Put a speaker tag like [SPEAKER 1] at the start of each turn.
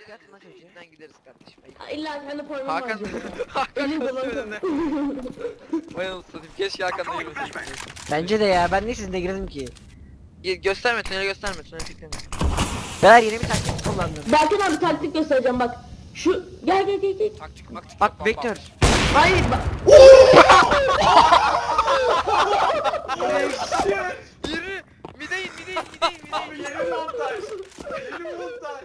[SPEAKER 1] Abi hadi nasıl
[SPEAKER 2] üstünden gideriz kardeşim.
[SPEAKER 3] İlla Hakan'ı koymam
[SPEAKER 2] Hakan. Hakan
[SPEAKER 3] Elim koşuyor
[SPEAKER 2] dolandı. önüne. Bayanı satayım. Keşke Hakan'la gibi
[SPEAKER 1] Bence de ya ben niye sizinle girdim ki?
[SPEAKER 2] Gösterme tüneli gösterme tüneli gösterme.
[SPEAKER 1] Beyler yeni bir taktik kullandım.
[SPEAKER 3] Berkan abi taktik göstereceğim bak. Şu gel gel gel gel.
[SPEAKER 4] Taktik maktik.
[SPEAKER 1] Bak vektör.
[SPEAKER 3] Hayır bak. Yürü. Mideyin mideyin mideyin mideyin. Yeni montaj. Yeni montaj.